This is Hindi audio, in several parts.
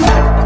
नया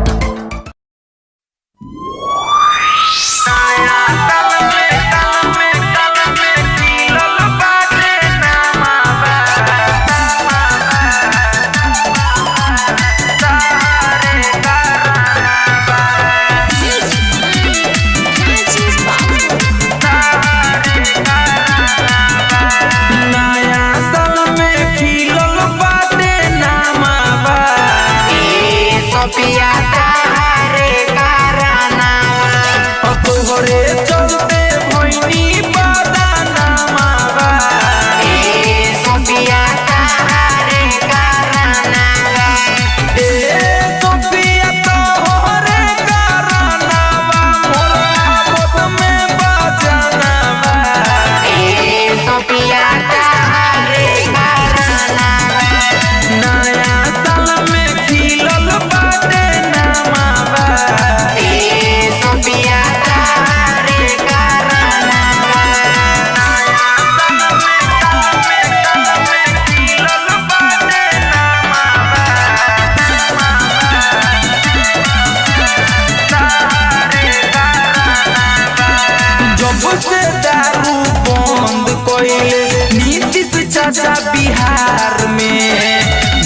दारू बंद कइले नीतीश चाचा बिहार में।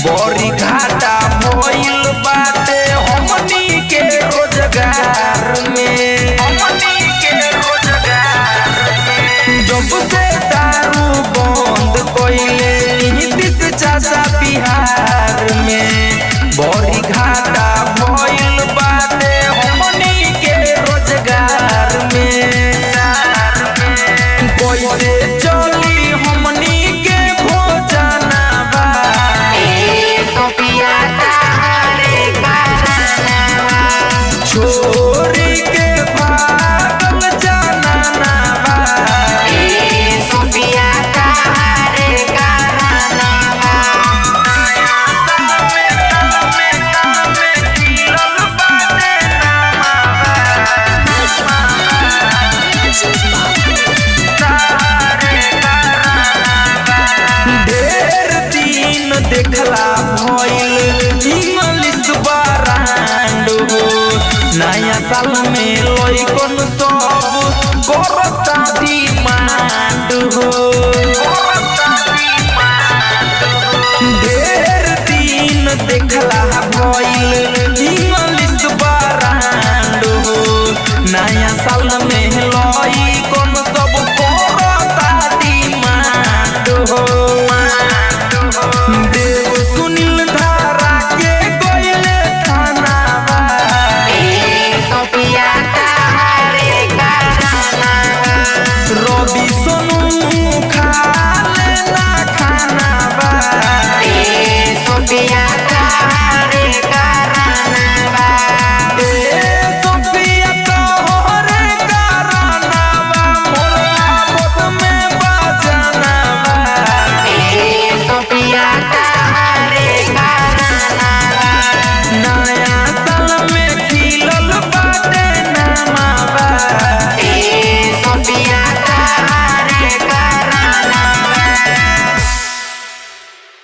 बड़ी घाटा भइल बाटे हमनी के रोज़गार में। हमनी के रोज़गार में। जब से दारू बंद कइले नीतीश चाचा बिहार में, बड़ी घाटा देखला भइल इंग्लिश बरांड. हो नया साल में लइकन सब. करता डिमांड. हो ढेर दिन देखला भइल